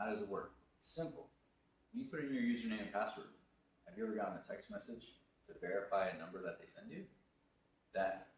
How does it work? Simple. You put in your username and password. Have you ever gotten a text message to verify a number that they send you? That.